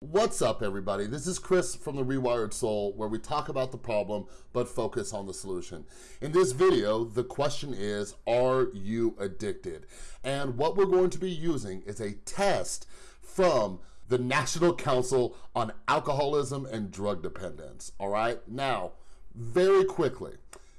What's up everybody? This is Chris from The Rewired Soul where we talk about the problem but focus on the solution. In this video, the question is, are you addicted? And what we're going to be using is a test from the National Council on Alcoholism and Drug Dependence, all right? Now, very quickly,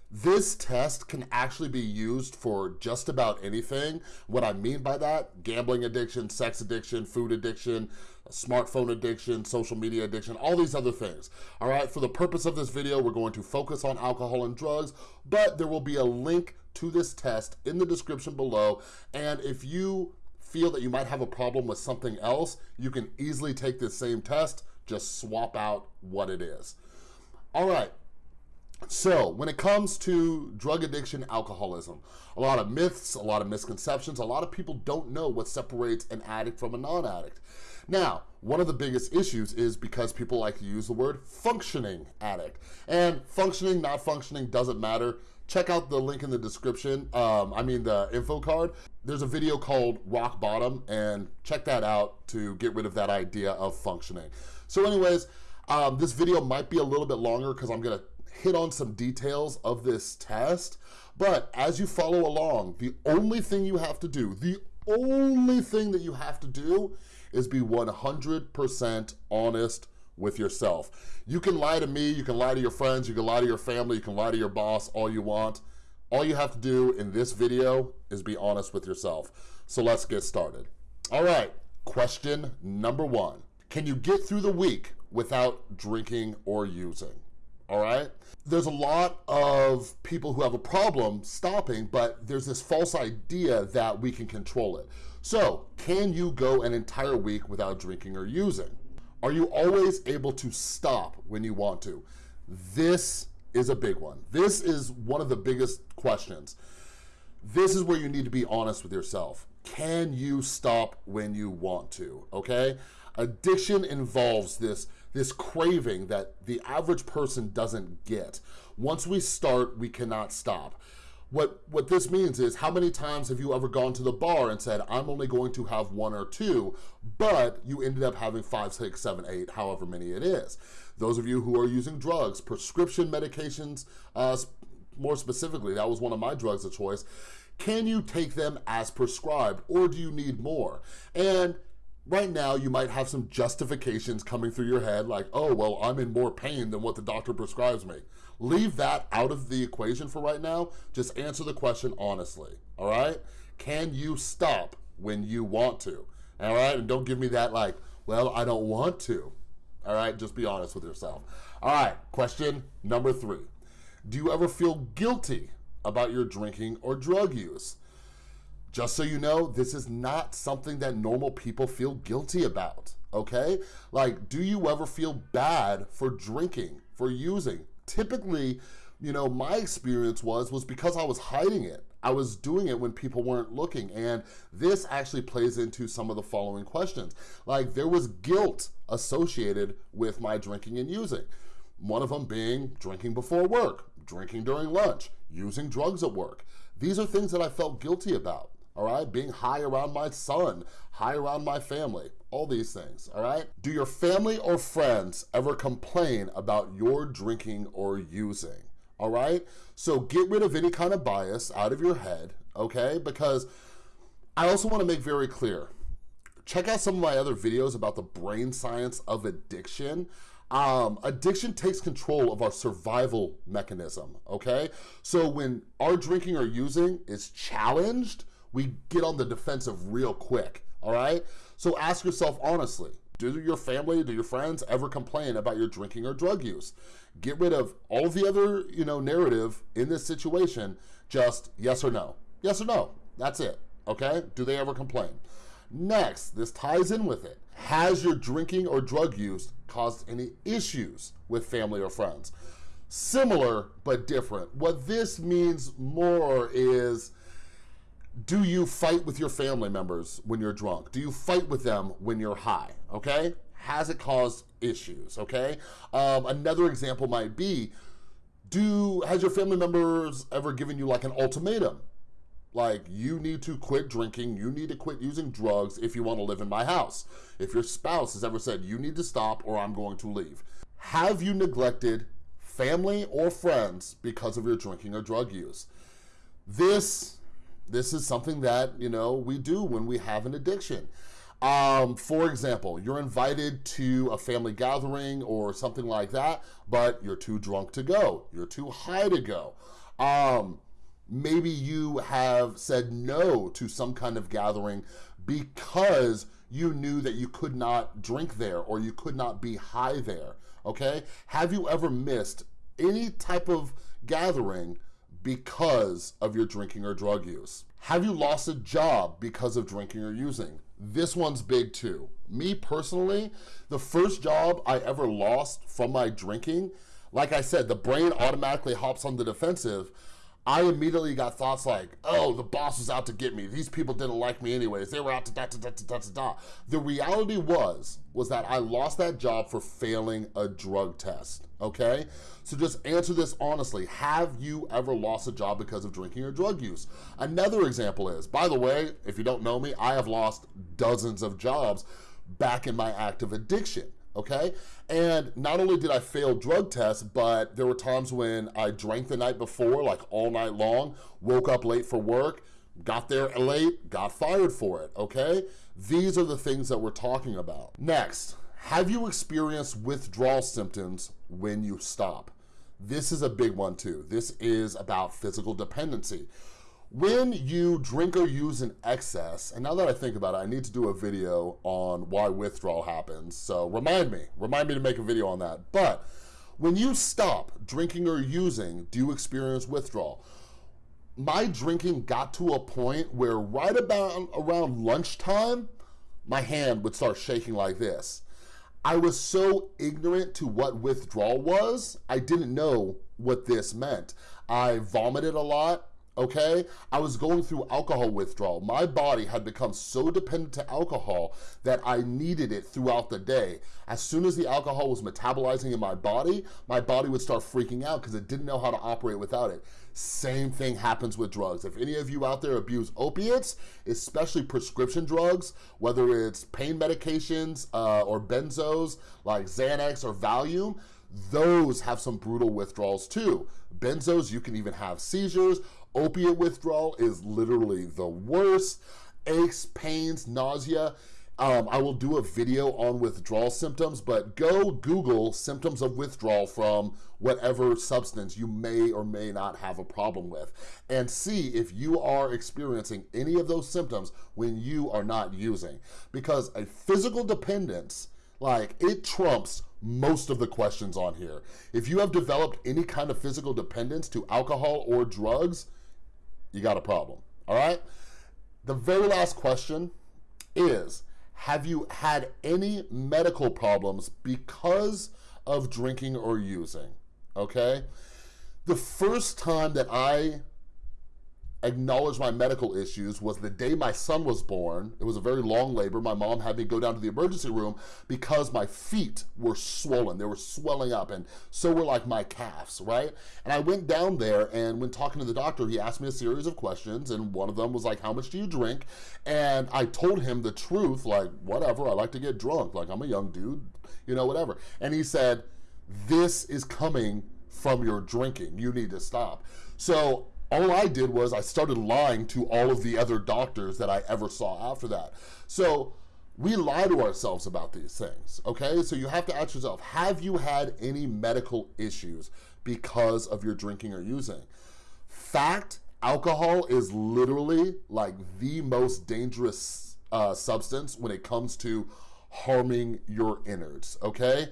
this test can actually be used for just about anything. What I mean by that, gambling addiction, sex addiction, food addiction, smartphone addiction, social media addiction, all these other things. All right, for the purpose of this video, we're going to focus on alcohol and drugs, but there will be a link to this test in the description below. And if you feel that you might have a problem with something else, you can easily take this same test, just swap out what it is. All right, so when it comes to drug addiction, alcoholism, a lot of myths, a lot of misconceptions, a lot of people don't know what separates an addict from a non-addict. Now, one of the biggest issues is because people like to use the word functioning addict. And functioning, not functioning, doesn't matter. Check out the link in the description, um, I mean the info card. There's a video called Rock Bottom and check that out to get rid of that idea of functioning. So anyways, um, this video might be a little bit longer because I'm gonna hit on some details of this test, but as you follow along, the only thing you have to do, the only thing that you have to do is be 100% honest with yourself. You can lie to me, you can lie to your friends, you can lie to your family, you can lie to your boss, all you want. All you have to do in this video is be honest with yourself. So let's get started. All right, question number one. Can you get through the week without drinking or using? All right? There's a lot of people who have a problem stopping, but there's this false idea that we can control it. So can you go an entire week without drinking or using? Are you always able to stop when you want to? This is a big one. This is one of the biggest questions. This is where you need to be honest with yourself. Can you stop when you want to, okay? Addiction involves this, this craving that the average person doesn't get. Once we start, we cannot stop. What, what this means is how many times have you ever gone to the bar and said, I'm only going to have one or two, but you ended up having five, six, seven, eight, however many it is. Those of you who are using drugs, prescription medications, uh, more specifically, that was one of my drugs of choice, can you take them as prescribed or do you need more? And right now you might have some justifications coming through your head like, oh, well, I'm in more pain than what the doctor prescribes me. Leave that out of the equation for right now. Just answer the question honestly, all right? Can you stop when you want to, all right? And don't give me that like, well, I don't want to, all right? Just be honest with yourself. All right, question number three. Do you ever feel guilty about your drinking or drug use? Just so you know, this is not something that normal people feel guilty about, okay? Like, do you ever feel bad for drinking, for using? Typically, you know, my experience was, was because I was hiding it. I was doing it when people weren't looking. And this actually plays into some of the following questions. Like there was guilt associated with my drinking and using. One of them being drinking before work, drinking during lunch, using drugs at work. These are things that I felt guilty about all right? Being high around my son, high around my family, all these things, all right? Do your family or friends ever complain about your drinking or using? All right? So get rid of any kind of bias out of your head, okay? Because I also wanna make very clear, check out some of my other videos about the brain science of addiction. Um, addiction takes control of our survival mechanism, okay? So when our drinking or using is challenged, we get on the defensive real quick, all right? So ask yourself honestly, do your family, do your friends ever complain about your drinking or drug use? Get rid of all the other, you know, narrative in this situation, just yes or no. Yes or no, that's it, okay? Do they ever complain? Next, this ties in with it. Has your drinking or drug use caused any issues with family or friends? Similar, but different. What this means more is do you fight with your family members when you're drunk? Do you fight with them when you're high, okay? Has it caused issues, okay? Um, another example might be, do has your family members ever given you like an ultimatum? Like, you need to quit drinking, you need to quit using drugs if you wanna live in my house. If your spouse has ever said, you need to stop or I'm going to leave. Have you neglected family or friends because of your drinking or drug use? This, this is something that, you know, we do when we have an addiction. Um, for example, you're invited to a family gathering or something like that, but you're too drunk to go. You're too high to go. Um, maybe you have said no to some kind of gathering because you knew that you could not drink there or you could not be high there, okay? Have you ever missed any type of gathering because of your drinking or drug use? Have you lost a job because of drinking or using? This one's big too. Me personally, the first job I ever lost from my drinking, like I said, the brain automatically hops on the defensive. I immediately got thoughts like, oh, the boss was out to get me. These people didn't like me anyways. They were out to da da da da da da. The reality was, was that I lost that job for failing a drug test, okay? So just answer this honestly. Have you ever lost a job because of drinking or drug use? Another example is, by the way, if you don't know me, I have lost dozens of jobs back in my active addiction okay? And not only did I fail drug tests, but there were times when I drank the night before, like all night long, woke up late for work, got there late, got fired for it, okay? These are the things that we're talking about. Next, have you experienced withdrawal symptoms when you stop? This is a big one too. This is about physical dependency. When you drink or use in excess, and now that I think about it, I need to do a video on why withdrawal happens. So remind me, remind me to make a video on that. But when you stop drinking or using, do you experience withdrawal? My drinking got to a point where right about around lunchtime, my hand would start shaking like this. I was so ignorant to what withdrawal was, I didn't know what this meant. I vomited a lot, okay? I was going through alcohol withdrawal. My body had become so dependent to alcohol that I needed it throughout the day. As soon as the alcohol was metabolizing in my body, my body would start freaking out because it didn't know how to operate without it. Same thing happens with drugs. If any of you out there abuse opiates, especially prescription drugs, whether it's pain medications uh, or benzos like Xanax or Valium, those have some brutal withdrawals too. Benzos, you can even have seizures Opiate withdrawal is literally the worst. Aches, pains, nausea. Um, I will do a video on withdrawal symptoms, but go Google symptoms of withdrawal from whatever substance you may or may not have a problem with and see if you are experiencing any of those symptoms when you are not using. Because a physical dependence, like it trumps most of the questions on here. If you have developed any kind of physical dependence to alcohol or drugs, you got a problem, all right? The very last question is, have you had any medical problems because of drinking or using, okay? The first time that I acknowledge my medical issues was the day my son was born. It was a very long labor. My mom had me go down to the emergency room because my feet were swollen. They were swelling up and so were like my calves, right? And I went down there and when talking to the doctor, he asked me a series of questions and one of them was like, how much do you drink? And I told him the truth, like, whatever, I like to get drunk. Like, I'm a young dude, you know, whatever. And he said, this is coming from your drinking. You need to stop. So all I did was I started lying to all of the other doctors that I ever saw after that. So we lie to ourselves about these things, okay? So you have to ask yourself, have you had any medical issues because of your drinking or using? Fact, alcohol is literally like the most dangerous uh, substance when it comes to harming your innards, okay?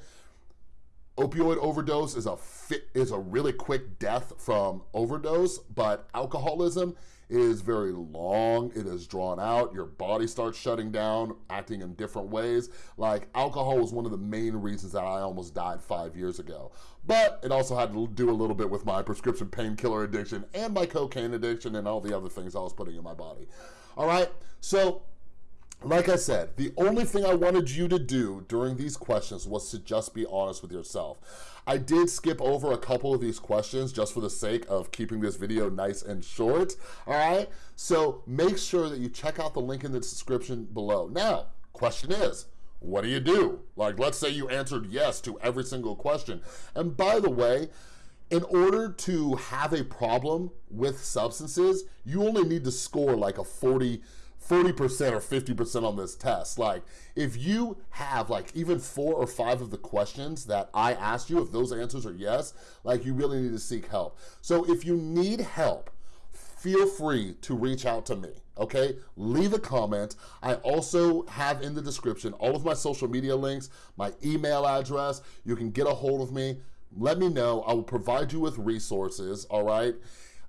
Opioid overdose is a fit, is a really quick death from overdose, but alcoholism is very long. It is drawn out. Your body starts shutting down, acting in different ways. Like alcohol was one of the main reasons that I almost died five years ago. But it also had to do a little bit with my prescription painkiller addiction and my cocaine addiction and all the other things I was putting in my body. All right, so like I said, the only thing I wanted you to do during these questions was to just be honest with yourself. I did skip over a couple of these questions just for the sake of keeping this video nice and short, all right? So make sure that you check out the link in the description below. Now, question is, what do you do? Like, let's say you answered yes to every single question. And by the way, in order to have a problem with substances, you only need to score like a 40, 40% or 50% on this test. Like if you have like even four or five of the questions that I asked you, if those answers are yes, like you really need to seek help. So if you need help, feel free to reach out to me, okay? Leave a comment. I also have in the description all of my social media links, my email address. You can get a hold of me. Let me know. I will provide you with resources, all right?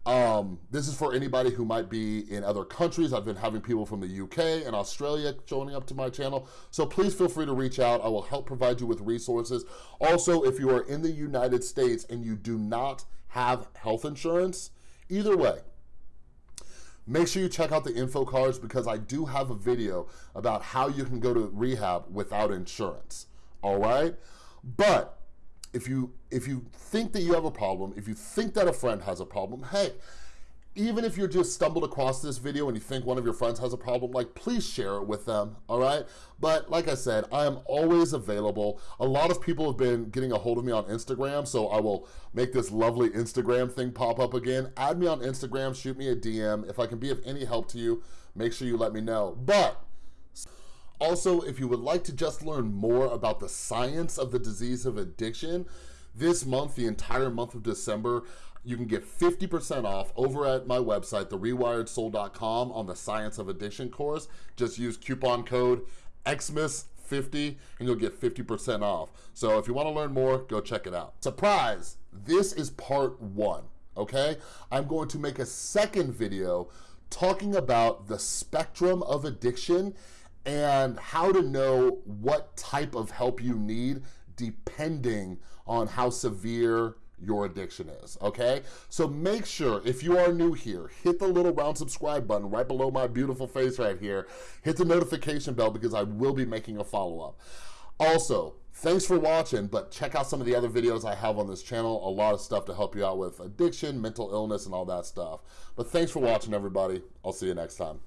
Um, this is for anybody who might be in other countries. I've been having people from the UK and Australia joining up to my channel. So please feel free to reach out. I will help provide you with resources. Also, if you are in the United States and you do not have health insurance, either way, make sure you check out the info cards because I do have a video about how you can go to rehab without insurance, all right? But if you if you think that you have a problem, if you think that a friend has a problem, hey, even if you just stumbled across this video and you think one of your friends has a problem, like please share it with them, all right? But like I said, I am always available. A lot of people have been getting a hold of me on Instagram, so I will make this lovely Instagram thing pop up again. Add me on Instagram, shoot me a DM. If I can be of any help to you, make sure you let me know. But also, if you would like to just learn more about the science of the disease of addiction, this month, the entire month of December, you can get 50% off over at my website, therewiredsoul.com on the Science of Addiction course. Just use coupon code XMAS50 and you'll get 50% off. So if you wanna learn more, go check it out. Surprise, this is part one, okay? I'm going to make a second video talking about the spectrum of addiction and how to know what type of help you need depending on how severe your addiction is, okay? So make sure, if you are new here, hit the little round subscribe button right below my beautiful face right here. Hit the notification bell because I will be making a follow-up. Also, thanks for watching, but check out some of the other videos I have on this channel. A lot of stuff to help you out with addiction, mental illness, and all that stuff. But thanks for watching, everybody. I'll see you next time.